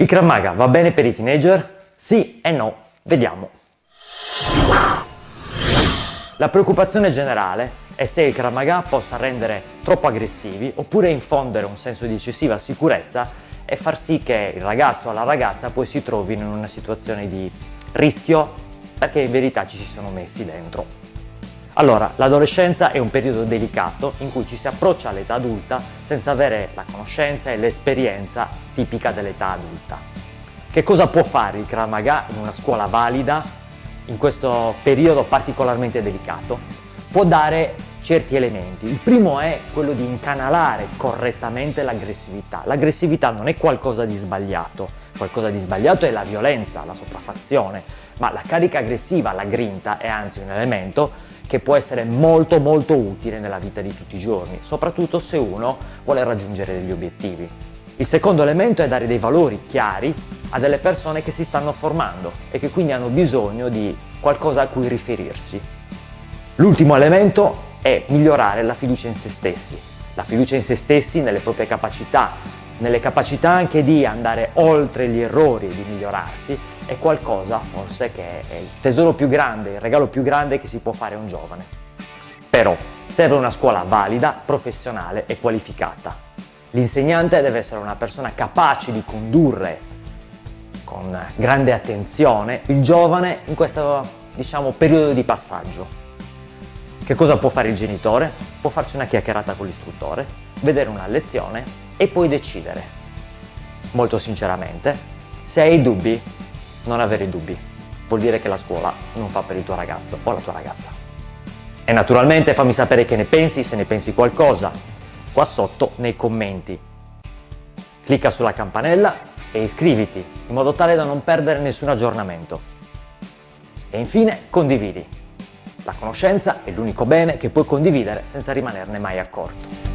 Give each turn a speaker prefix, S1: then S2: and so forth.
S1: Il Krav Maga va bene per i teenager? Sì e no, vediamo. La preoccupazione generale è se il Krav Maga possa rendere troppo aggressivi oppure infondere un senso di eccessiva sicurezza e far sì che il ragazzo o la ragazza poi si trovino in una situazione di rischio perché in verità ci si sono messi dentro. Allora, l'adolescenza è un periodo delicato in cui ci si approccia all'età adulta senza avere la conoscenza e l'esperienza tipica dell'età adulta. Che cosa può fare il Krav Maga in una scuola valida in questo periodo particolarmente delicato? Può dare certi elementi. Il primo è quello di incanalare correttamente l'aggressività. L'aggressività non è qualcosa di sbagliato, qualcosa di sbagliato è la violenza, la sopraffazione, ma la carica aggressiva, la grinta, è anzi un elemento che può essere molto molto utile nella vita di tutti i giorni, soprattutto se uno vuole raggiungere degli obiettivi. Il secondo elemento è dare dei valori chiari a delle persone che si stanno formando e che quindi hanno bisogno di qualcosa a cui riferirsi. L'ultimo elemento è migliorare la fiducia in se stessi, la fiducia in se stessi nelle proprie capacità, nelle capacità anche di andare oltre gli errori e di migliorarsi è qualcosa forse che è il tesoro più grande, il regalo più grande che si può fare a un giovane. Però serve una scuola valida, professionale e qualificata. L'insegnante deve essere una persona capace di condurre con grande attenzione il giovane in questo diciamo, periodo di passaggio. Che cosa può fare il genitore? Può farci una chiacchierata con l'istruttore, vedere una lezione e poi decidere. Molto sinceramente, se hai dubbi, non avere dubbi. Vuol dire che la scuola non fa per il tuo ragazzo o la tua ragazza. E naturalmente fammi sapere che ne pensi, se ne pensi qualcosa, qua sotto nei commenti. Clicca sulla campanella e iscriviti, in modo tale da non perdere nessun aggiornamento. E infine condividi. La conoscenza è l'unico bene che puoi condividere senza rimanerne mai accorto.